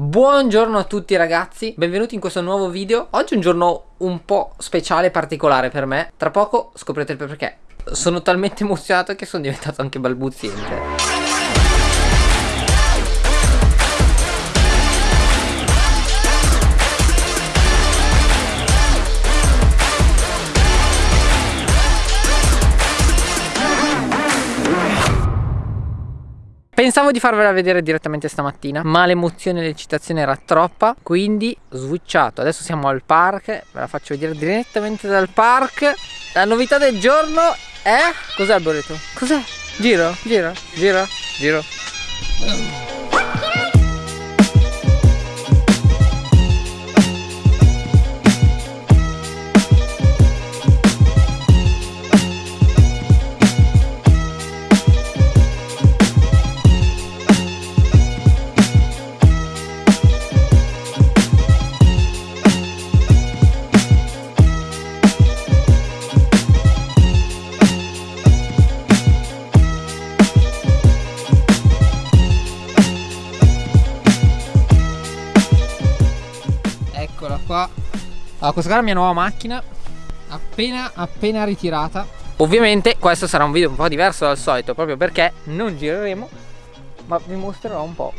Buongiorno a tutti ragazzi, benvenuti in questo nuovo video. Oggi è un giorno un po' speciale e particolare per me. Tra poco scoprirete il perché. Sono talmente emozionato che sono diventato anche balbuziente Pensavo di farvela vedere direttamente stamattina Ma l'emozione e l'eccitazione era troppa Quindi ho switchato Adesso siamo al park Ve la faccio vedere direttamente dal park La novità del giorno è... Cos'è il boreto? Cos'è? Giro, giro, giro, giro qua. Allora, questa è la mia nuova macchina. Appena appena ritirata. Ovviamente questo sarà un video un po' diverso dal solito proprio perché non gireremo ma vi mostrerò un po'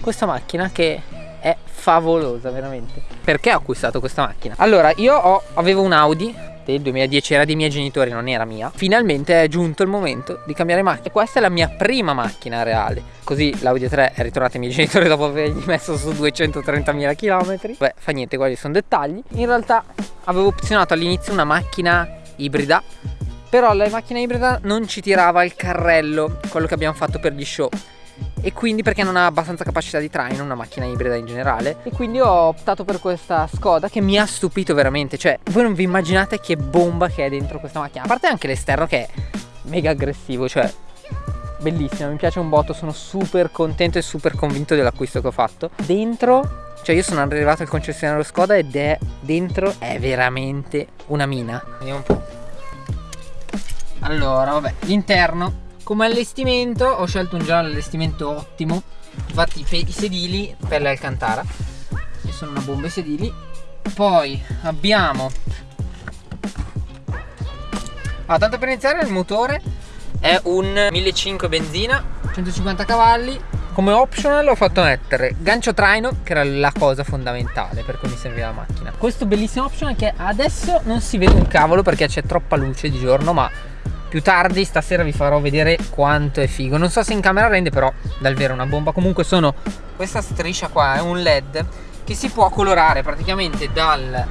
questa macchina che è favolosa veramente. Perché ho acquistato questa macchina? Allora io ho, avevo un Audi del 2010 era dei miei genitori non era mia. Finalmente è giunto il momento di cambiare macchina. Questa è la mia prima macchina reale. Così l'Audi 3 è ritornata ai miei genitori dopo avergli messo su 230.000 km beh fa niente quelli sono dettagli. In realtà avevo opzionato all'inizio una macchina ibrida però la macchina ibrida non ci tirava il carrello quello che abbiamo fatto per gli show e quindi perché non ha abbastanza capacità di traino una macchina ibrida in generale. E quindi ho optato per questa Skoda che mi ha stupito veramente. Cioè voi non vi immaginate che bomba che è dentro questa macchina. A parte anche l'esterno che è mega aggressivo cioè bellissima mi piace un botto sono super contento e super convinto dell'acquisto che ho fatto. Dentro cioè io sono arrivato al concessionario Skoda ed è dentro è veramente una mina. Vediamo un po' allora vabbè l'interno come allestimento ho scelto un giallo allestimento ottimo infatti i sedili per l'Alcantara che sono una bomba i sedili. Poi abbiamo ah, tanto per iniziare il motore è un 1500 benzina 150 cavalli. Come optional ho fatto mettere gancio traino che era la cosa fondamentale per cui mi serviva la macchina. Questo bellissimo optional che adesso non si vede un cavolo perché c'è troppa luce di giorno ma più tardi stasera vi farò vedere quanto è figo. Non so se in camera rende però dal vero una bomba. Comunque sono questa striscia qua è un led che si può colorare praticamente dal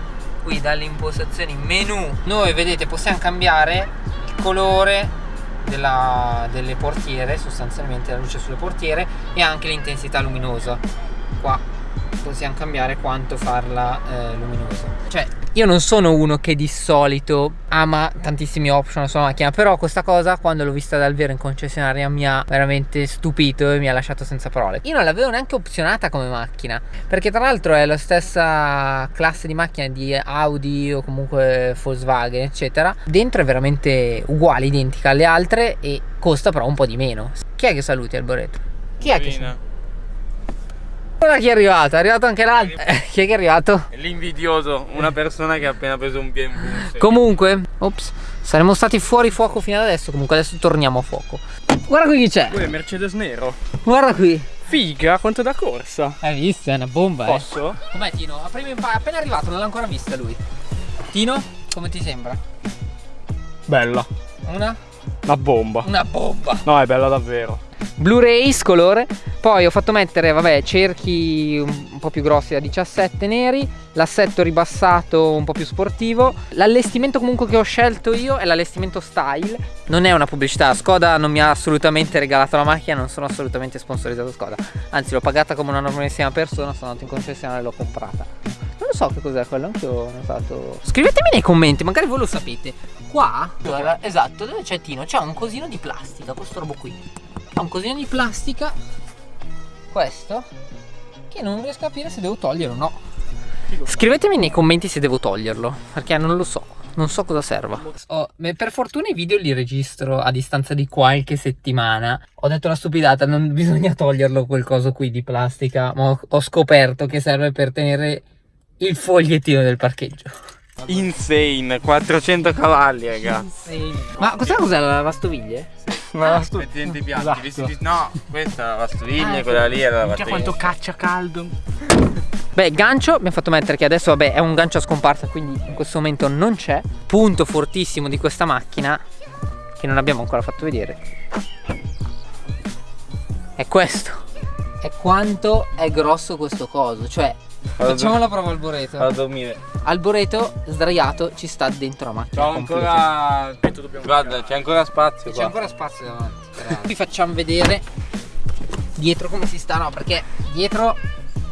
qui dalle impostazioni menu. Noi vedete possiamo cambiare il colore della, delle portiere sostanzialmente la luce sulle portiere e anche l'intensità luminosa. Qua possiamo cambiare quanto farla eh, luminosa cioè io non sono uno che di solito ama tantissimi option sulla macchina Però questa cosa quando l'ho vista dal vero in concessionaria mi ha veramente stupito e mi ha lasciato senza parole. Io non l'avevo neanche opzionata come macchina Perché tra l'altro è la stessa classe di macchina di Audi o comunque Volkswagen eccetera. Dentro è veramente uguale, identica alle altre e costa però un po' di meno. Chi è che saluti Alboreto? Chi è che saluti? Guarda chi è arrivato, è arrivato anche l'altro. Eh, chi è che è arrivato? L'invidioso, una persona che ha appena preso un BMW. Comunque, ops, saremmo stati fuori fuoco fino ad adesso. Comunque adesso torniamo a fuoco. Guarda qui chi c'è. Qui è Mercedes nero. Guarda qui. Figa, quanto da corsa. Hai visto? È una bomba. Eh. Posso? Eh. Com'è Tino? Appena arrivato, non l'ha ancora vista lui. Tino, come ti sembra? Bella. Una? Una bomba. Una bomba. No, è bella davvero. Blu-rays colore. Poi ho fatto mettere vabbè cerchi un po' più grossi da 17 neri l'assetto ribassato un po' più sportivo. L'allestimento comunque che ho scelto io è l'allestimento style. Non è una pubblicità Skoda non mi ha assolutamente regalato la macchina non sono assolutamente sponsorizzato Skoda. Anzi l'ho pagata come una normalissima persona sono andato in concessionaria e l'ho comprata. Non so che cos'è quello anche ho notato. Scrivetemi nei commenti magari voi lo sapete. Qua esatto dove c'è Tino? C'è un cosino di plastica questo robo qui un cosino di plastica questo che non riesco a capire se devo toglierlo o no scrivetemi nei commenti se devo toglierlo perché non lo so Non so cosa serva. Oh, per fortuna i video li registro a distanza di qualche settimana. Ho detto la stupidata, non bisogna toglierlo quel coso qui di plastica, ma ho scoperto che serve per tenere il fogliettino del parcheggio. Insane, 400 cavalli, ragazzi. Insane. Ma cos'è cos'è la lavastoviglie? Una lavastoviglie. Metti dentro i piatti. Esatto. No, questa è la lavastoviglie, ah, quella lì è la lavastoviglie. quanto caccia caldo. Beh, gancio abbiamo fatto mettere che adesso vabbè è un gancio a scomparsa quindi in questo momento non c'è. Punto fortissimo di questa macchina che non abbiamo ancora fatto vedere. È questo. È quanto è grosso questo coso, cioè Facciamo la prova al boreto. A dormire. Alboreto sdraiato ci sta dentro la macchina. C'ho ancora. Guarda, c'è ancora spazio. C'è ancora spazio davanti. Vi facciamo vedere dietro come si sta, no? Perché dietro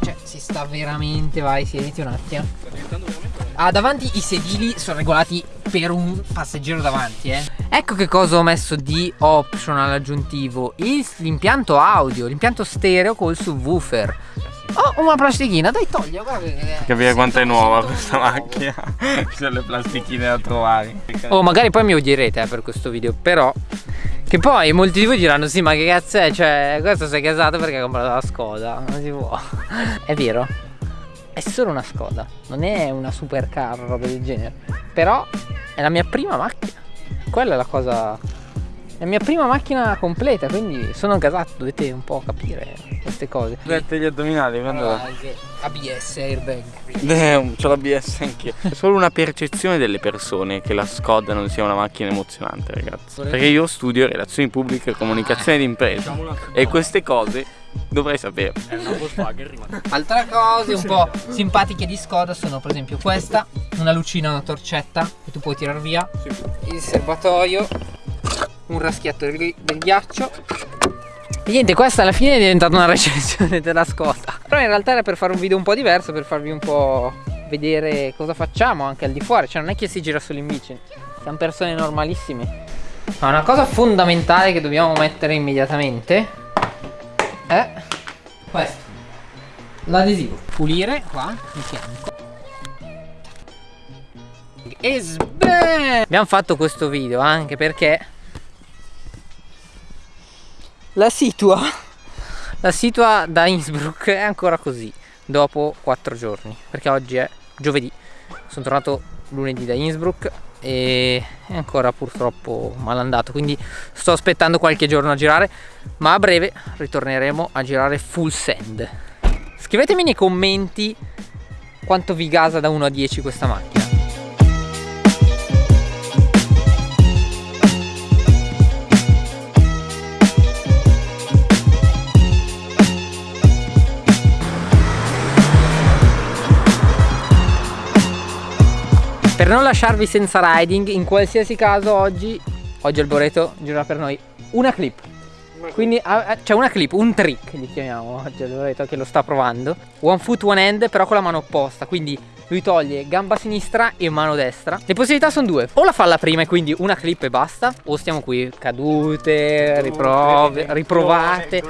cioè si sta veramente, vai, siediti un attimo. Ah, davanti i sedili sono regolati per un passeggero davanti, eh. Ecco che cosa ho messo di optional aggiuntivo. L'impianto audio, l'impianto stereo col subwoofer. Oh, una plastichina, dai togli, guarda Capire quanto è nuova questa macchina. Ci sono le plastichine da trovare. Oh, magari poi mi odierete eh, per questo video, però che poi molti di voi diranno sì ma che cazzo è? Cioè questo è casato perché ha comprato la Skoda. Non si può. È vero. È solo una Skoda Non è una supercar roba del genere. Però è la mia prima macchina. Quella è la cosa È la mia prima macchina completa Quindi sono casato Dovete un po' capire queste cose. Dette gli addominali, quando... ABS, airbag. Eh, c'ho l'ABS anch'io. È solo una percezione delle persone che la Skoda non sia una macchina emozionante, ragazzi. Perché io studio relazioni pubbliche e comunicazione di impresa. E queste cose dovrei sapere. È una Volkswagen Altre cose un po' simpatiche di Skoda sono per esempio questa, una lucina, una torcetta che tu puoi tirar via, il serbatoio, un raschiatto del ghiaccio e niente, questa alla fine è diventata una recensione della Skoda. Però in realtà era per fare un video un po' diverso, per farvi un po' vedere cosa facciamo anche al di fuori. Cioè non è che si gira solo in bici, siamo persone normalissime. Ma una cosa fondamentale che dobbiamo mettere immediatamente è questo. L'adesivo. Pulire qua di fianco. E sbeh! Abbiamo fatto questo video anche perché la situa. La situa da Innsbruck è ancora così dopo quattro giorni perché oggi è giovedì. Sono tornato lunedì da Innsbruck e è ancora purtroppo malandato quindi sto aspettando qualche giorno a girare ma a breve ritorneremo a girare full send scrivetemi nei commenti quanto vi gasa da 1 a 10 questa macchina Per non lasciarvi senza riding, in qualsiasi caso oggi, oggi Alboreto gira per noi una clip. Quindi c'è cioè una clip, un trick gli chiamiamo oggi Alboreto che lo sta provando. One foot, one hand, però con la mano opposta, quindi lui toglie gamba sinistra e mano destra. Le possibilità sono due, o la fa alla prima e quindi una clip e basta, o stiamo qui cadute, riprove, riprovate.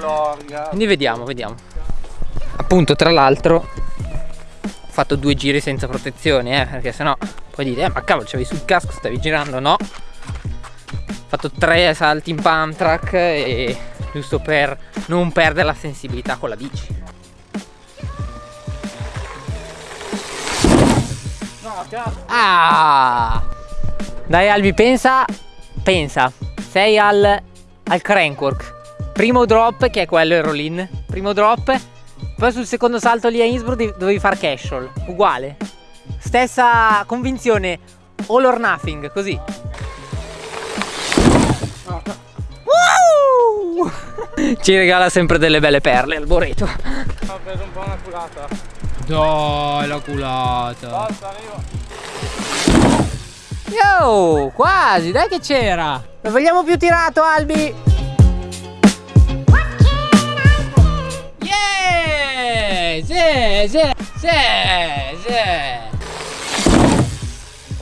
Quindi vediamo, vediamo. Appunto, tra l'altro, fatto due giri senza protezione, eh, perché sennò poi dite, eh, ma cavolo, c'avevi sul casco, stavi girando, no? Ho fatto tre salti in pump track e giusto per non perdere la sensibilità con la bici. Ah! Dai Albi, pensa, pensa, sei al, al crankwork. Primo drop, che è quello il roll-in. Primo drop, poi sul secondo salto lì a Innsbruck dovevi fare casual. Uguale. Stessa convinzione, all or nothing, così. Wow! Ci regala sempre delle belle perle al boreto. Ho preso un po' una culata. Dai, la culata. Basta, arrivo. Yo, quasi, dai che c'era. Lo vogliamo più tirato, Albi. Sì, sì, sì, sì.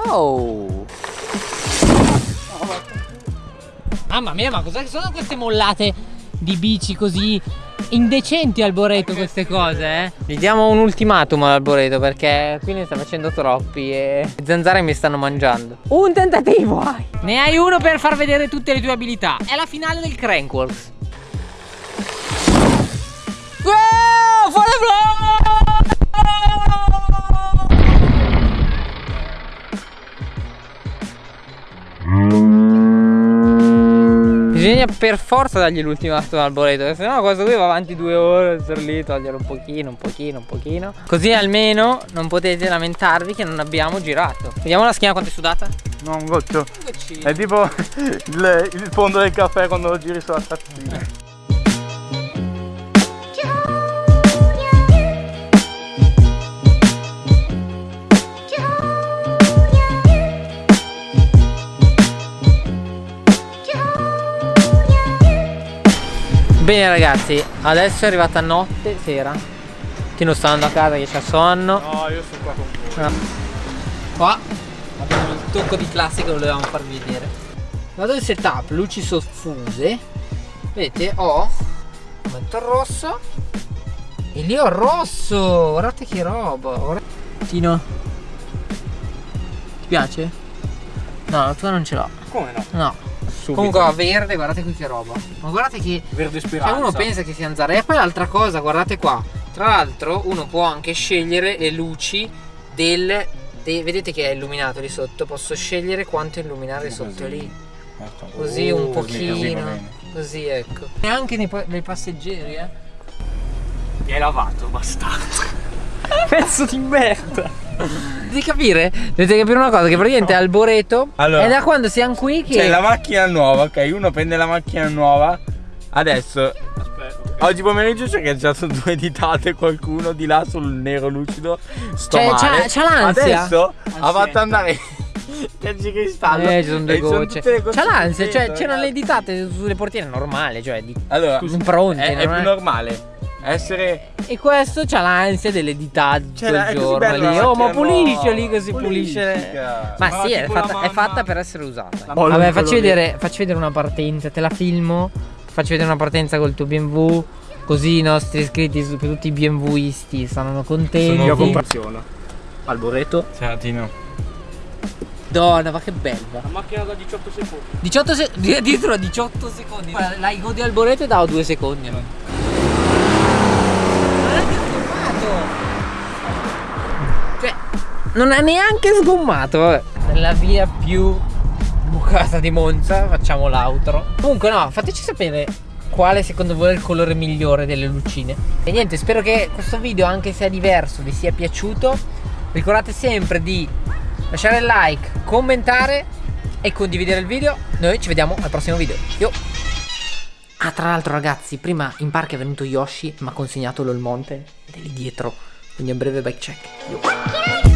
Oh! Mamma mia, ma cos'è che sono queste mollate di bici così indecenti Alboreto queste cose, eh. Gli diamo un ultimatum ad Alboreto perché qui ne sta facendo troppi e le zanzare mi stanno mangiando. Un tentativo hai. Ne hai uno per far vedere tutte le tue abilità. È la finale del Crankworks. Bisogna per forza dargli l'ultimatum al boleto Se no questo qui va avanti due ore Star lì, togliere un pochino, un pochino, un pochino. Così almeno non potete lamentarvi che non abbiamo girato. Vediamo la schiena quanto è sudata. No, un goccio. È tipo il, il fondo del caffè quando lo giri sulla tazzina Bene ragazzi, adesso è arrivata notte, sera. Tino sta andando a casa che c'ha sonno. No, io sono qua con voi. No. Qua. Abbiamo il tocco di classe che volevamo farvi vedere. Vado il setup, luci soffuse. Vedete, ho Metto il rosso. E lì ho il rosso. Guardate che roba. Guardate. Tino. Ti piace? No, la tua non ce l'ho. Come no? No Subito. Comunque va verde, guardate qui che roba. Ma guardate che. Verde speranza. Cioè uno pensa che sia zanzara. E poi l'altra cosa, guardate qua. Tra l'altro, uno può anche scegliere le luci del. De, vedete che è illuminato lì sotto. Posso scegliere quanto illuminare così. sotto lì. Ecco. Così un oh, pochino. Così ecco. E anche nei, nei passeggeri, eh. Mi hai lavato, bastardo. Pezzo di merda. Dovete capire? Dovete capire una cosa, che praticamente Alboreto allora, è da quando siamo qui che... C'è la macchina nuova, ok? Uno prende la macchina nuova. Adesso Aspetta, Oggi pomeriggio c'è cancellato due ditate qualcuno di là sul nero lucido. Sto cioè, male. C'ha l'ansia. Adesso ha fatto andare Terzi cristallo. Eh, ci sono due gocce. C'ha l'ansia, cioè c'erano le ditate sulle portiere normale, cioè di allora, impronte. È, è più normale essere e questo c'ha l'ansia delle dita di quel giorno lì. oh ma pulisce lì così pulisce. ma, ma sì è fatta, è fatta, per essere usata. Vabbè facci vedere, facci vedere una partenza te la filmo. Faccio vedere una partenza col tuo BMW così i nostri iscritti tutti i BMWisti saranno contenti. sono io comparazione Alboreto ciao Tino. Madonna, ma che bella. La macchina da 18 secondi. 18 secondi. Addirittura 18 secondi. La godi al boreto e davo 2 secondi. Cioè, non ha neanche sgommato. Vabbè. Nella via più bucata di Monza facciamo l'outro. Comunque no, fateci sapere quale secondo voi è il colore migliore delle lucine. E niente, spero che questo video, anche se è diverso, vi sia piaciuto. Ricordate sempre di lasciare il like, commentare e condividere il video. Noi ci vediamo al prossimo video. Yo! Ah, tra l'altro ragazzi, prima in parco è venuto Yoshi, mi ha consegnato il monte ed è lì dietro. Quindi un breve bike check. Yo.